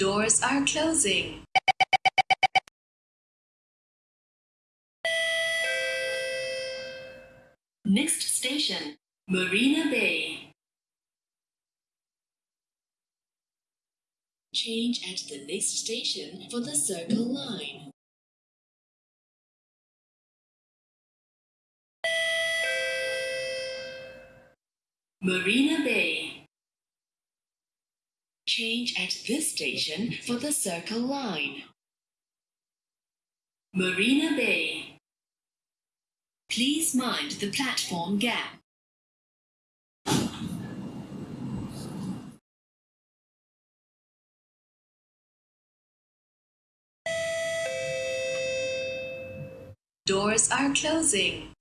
Doors are closing. Next station, Marina Bay. Change at the next station for the Circle Line. Marina Bay. Change at this station for the Circle Line. Marina Bay. Please mind the platform gap. Doors are closing.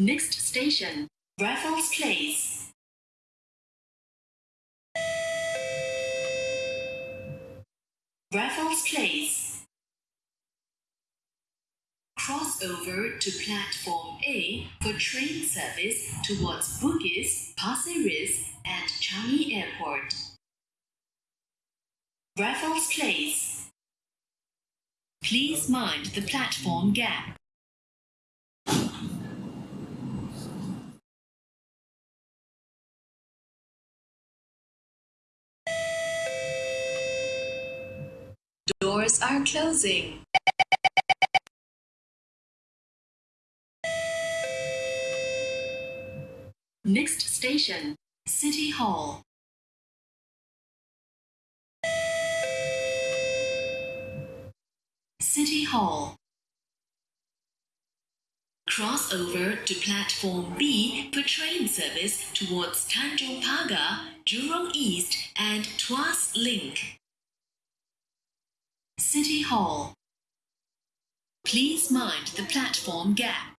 Next station, Raffles Place. Raffles Place. Cross over to platform A for train service towards Bugis, Pasir Ris, and Changi Airport. Raffles Place. Please mind the platform gap. Are closing. Next station, City Hall. City Hall. Cross over to platform B for train service towards Tanjong Pagar, Jurong East, and Tuas Link. City Hall. Please mind the platform gap.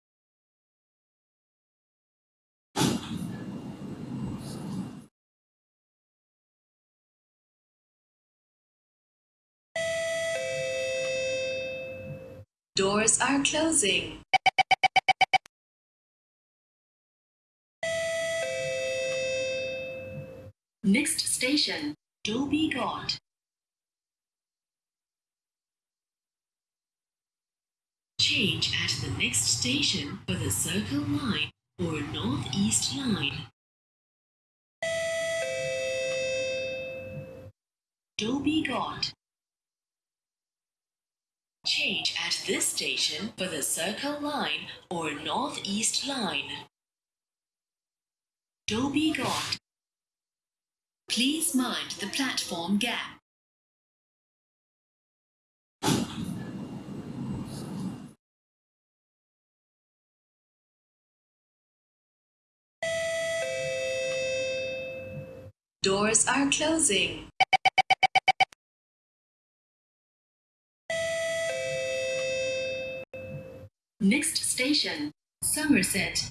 Doors are closing. Next station, Dhoby Ghaut. Change at the next station for the Circle Line or Northeast Line. Dhoby Ghaut. Change at this station for the Circle Line or Northeast Line. Dhoby Ghaut. Please mind the platform gap. Doors are closing. Next station, Somerset.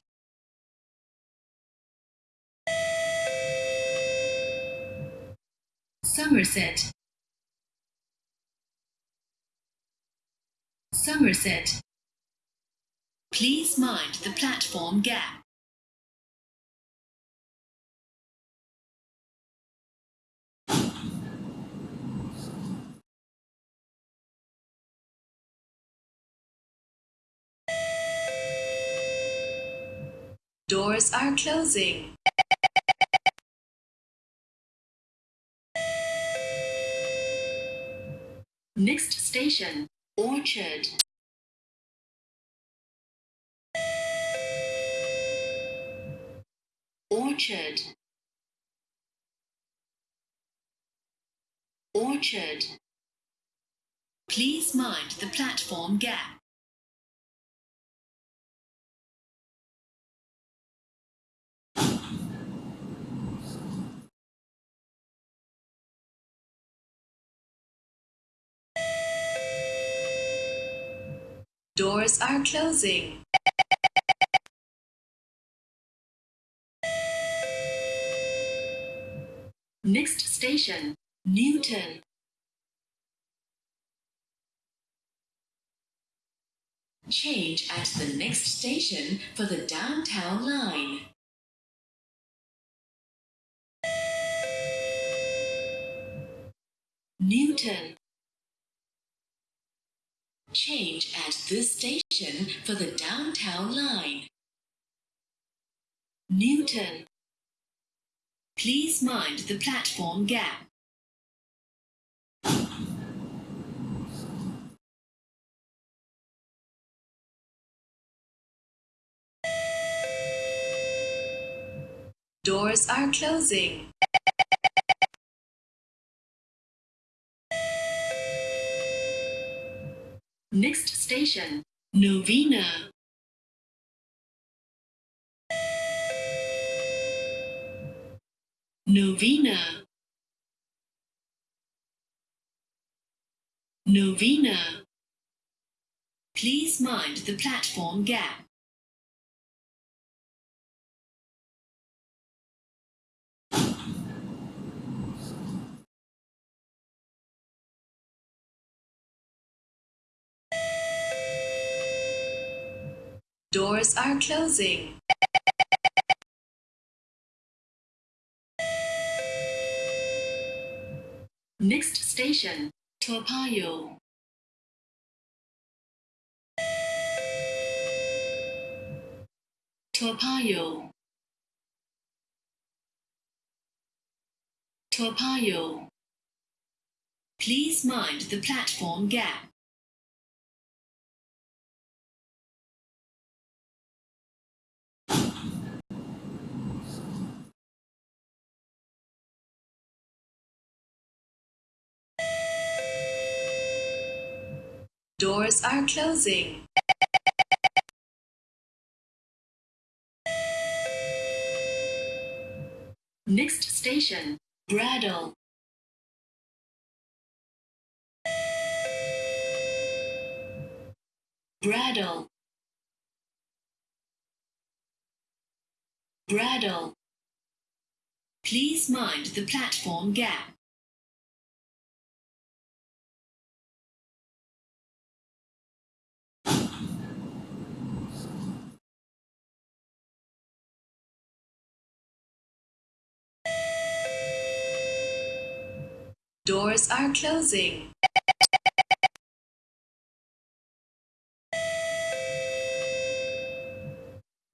Somerset. Somerset. Please mind the platform gap. Doors are closing. Next station, Orchard. Orchard. Orchard. Please mind the platform gap. Doors are closing. Next station, Newton. Change at the next station for the downtown line. Newton. Change at this station for the downtown line. Newton. Please mind the platform gap. Doors are closing. Next station, Novena. Novena. Novena. Please mind the platform gap. Doors are closing. Next station, Payoh. Toa Payoh. Please mind the platform gap. Doors are closing. Next station, Braddell. Braddell. Braddell. Please mind the platform gap. Doors are closing.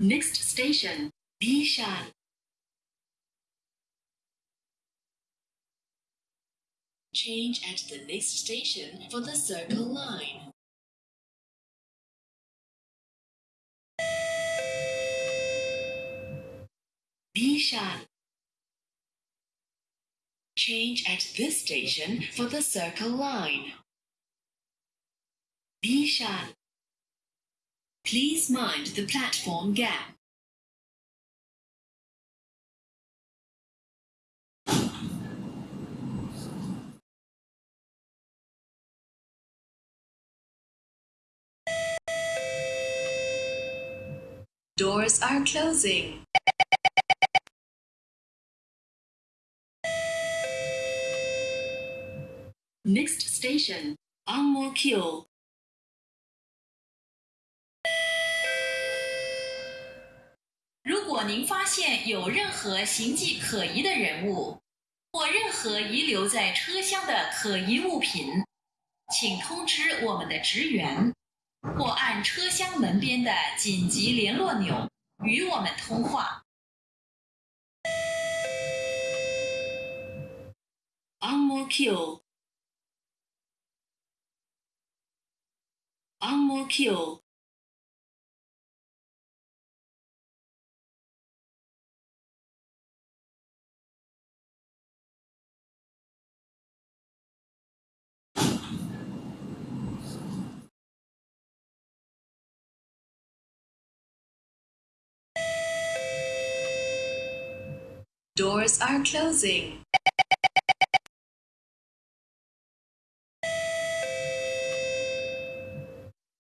Next station, Bishan. Change at the next station for the Circle Line. Bishan. Change at this station for the Circle Line. Bishan. Please mind the platform gap. Doors are closing. Next station, Ang Mo Kio. 如果您发现有任何形迹可疑的人物，或任何遗留在车厢的可疑物品，请通知我们的职员，或按车厢门边的紧急联络钮与我们通话。Ang Mo Kio. Ang Mo Kio. Doors are closing.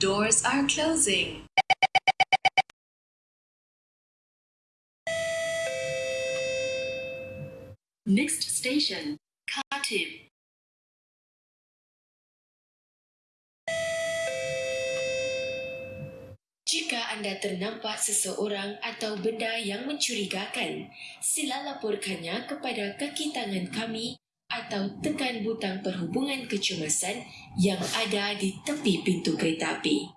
Doors are closing. Next station, Khatib. Jika anda ternampak seseorang atau benda yang mencurigakan, sila laporkannya kepada kaki tangan kami atau tekan butang perhubungan kecemasan yang ada di tepi pintu kereta api.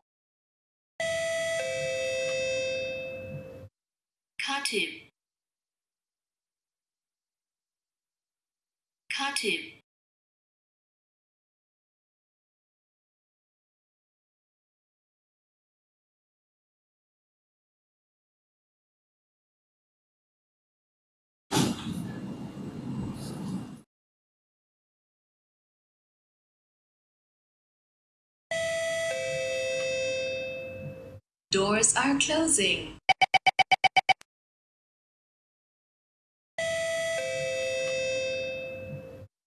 Khatib Khatib Doors are closing.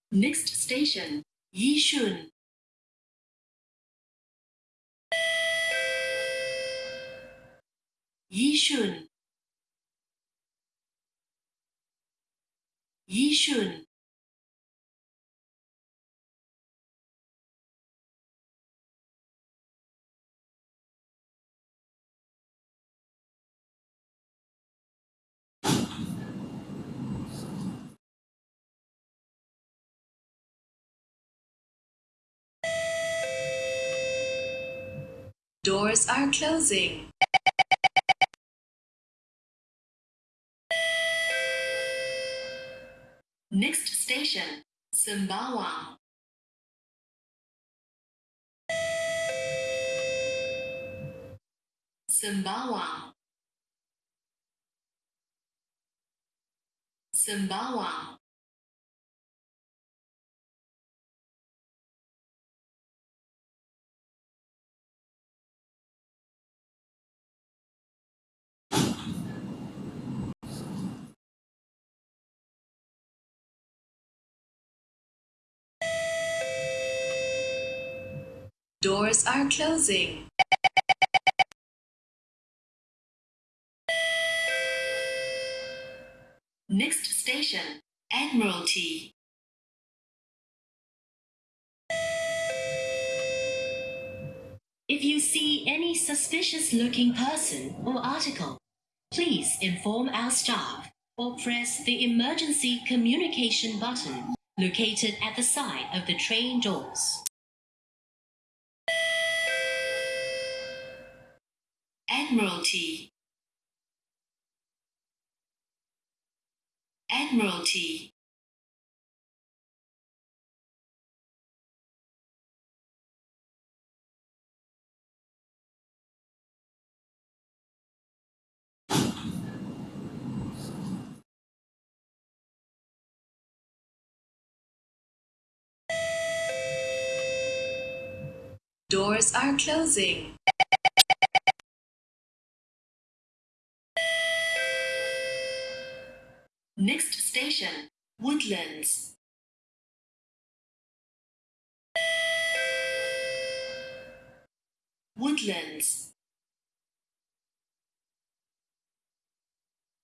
Next station, Yishun. Yishun. Yishun. Doors are closing. Next station, Sembawang. Sembawang. Sembawang. Doors are closing. Next station, Admiralty. If you see any suspicious looking person or article, please inform our staff or press the emergency communication button located at the side of the train doors. Admiralty. Admiralty. Doors are closing. Next station, Woodlands. Woodlands.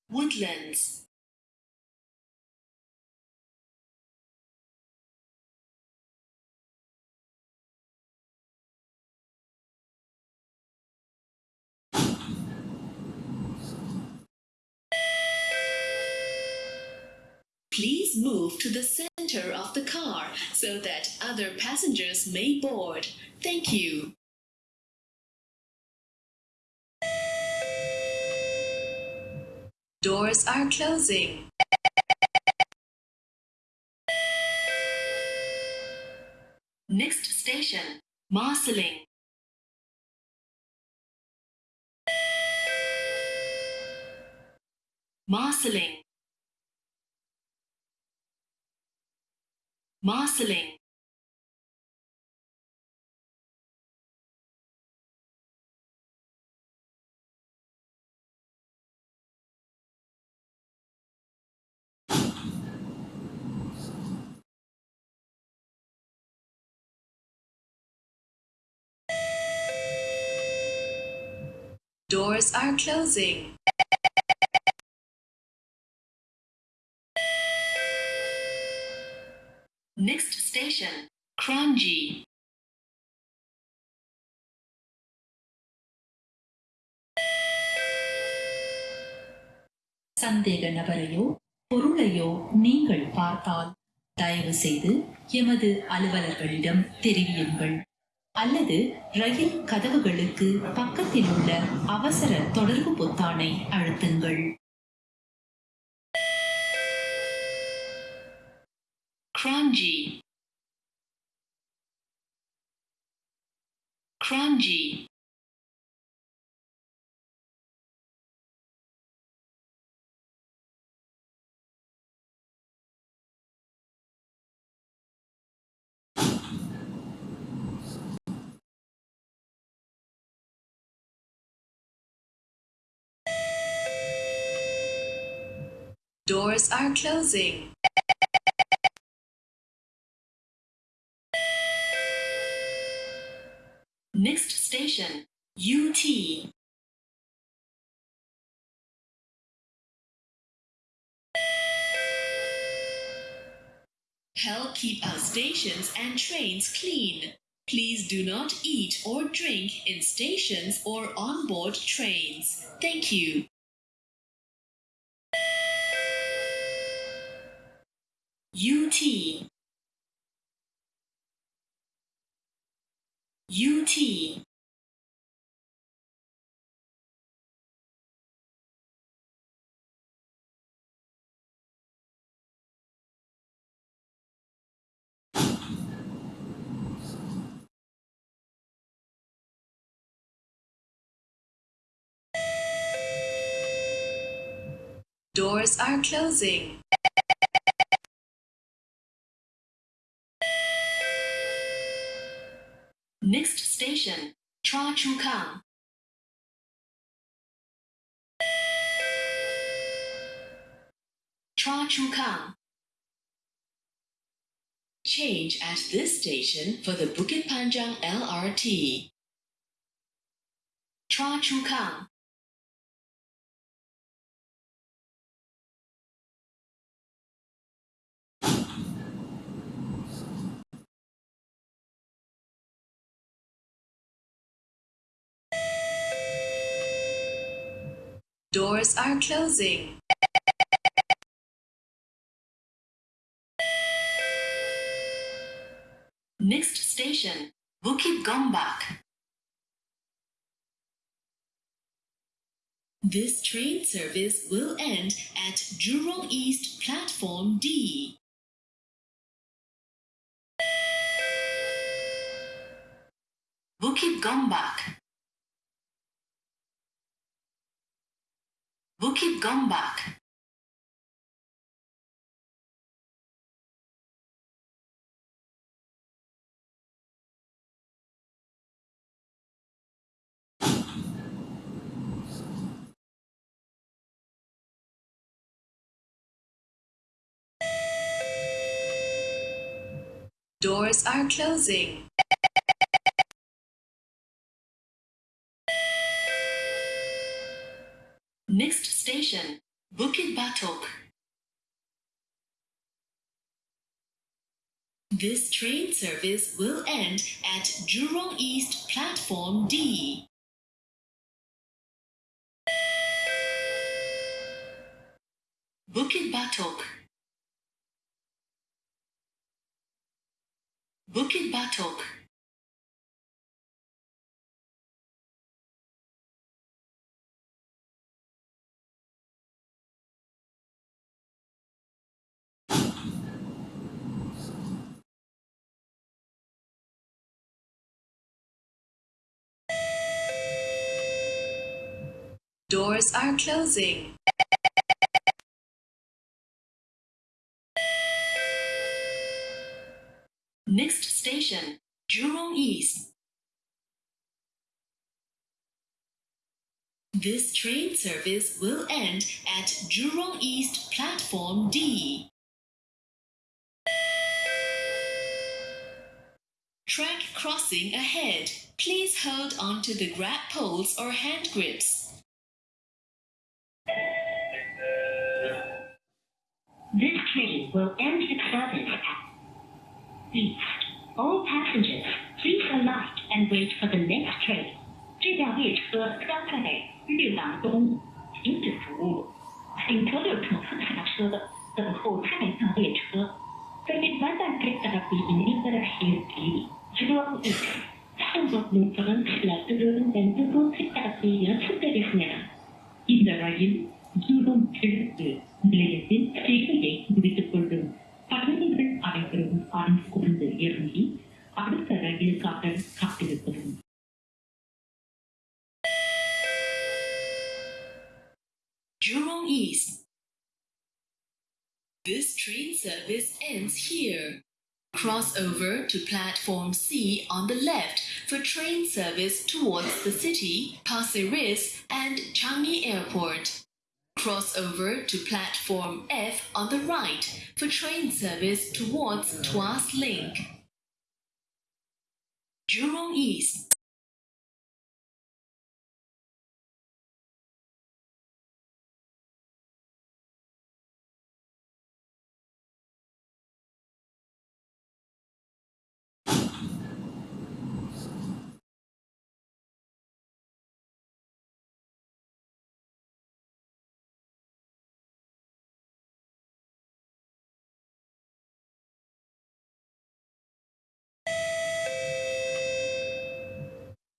Woodlands. Please move to the center of the car so that other passengers may board. Thank you. Doors are closing. Next station, Marsiling. Marsiling. Marsiling. Doors are closing. Next station, Kranji. சந்தேக நபரையோ பொருளையோ நீங்கள் பார்த்தால் தயவு செய்து எமது அலுவலர்களிடம் தெரிவியுங்கள் அல்லது ரயில் கதவுகளுக்கு பக்கத்தில் உள்ள அவசர தொடர்பு பொத்தானை அழுத்துங்கள் Kranji. Kranji. Doors are closing. Next station, Yew Tee. Help keep our stations and trains clean. Please do not eat or drink in stations or on board trains. Thank you. Yew Tee. Yew Tee. Doors are closing. Next station, Choa Chu Kang. Choa Chu Kang. Change at this station for the Bukit Panjang LRT. Choa Chu Kang. Doors are closing. Next station, Bukit Gombak. This train service will end at Jurong East Platform D. Bukit Gombak. Bukit Gombak. Doors are closing. Next station, Bukit Batok. This train service will end at Jurong East Platform D. Bukit Batok. Bukit Batok. Doors are closing. Next station, Jurong East. This train service will end at Jurong East Platform D. Track crossing ahead. Please hold onto the grab poles or hand grips. This train will end its service at east. All passengers, please alight and wait for the next train. 这辆列车将在绿廊东停止服务，请所有乘客下车，等候下一趟列车。The the ரயில் ஜூடம் கிழக்கு நிலையத்தில் சேவையை முடித்துக் கொள்ளும் பயணிகள் அனைவரும் அறிந்து கொண்டு இறங்கி அடுத்த ரயிலுக்காக காத்திருப்பதும் Jurong East. This train service ends here. Cross over to platform C on the left for train service towards the city, Pasir Ris, and Changi Airport. Cross over to platform F on the right for train service towards Tuas Link. Jurong East.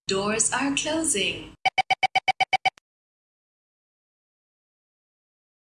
Doors are closing.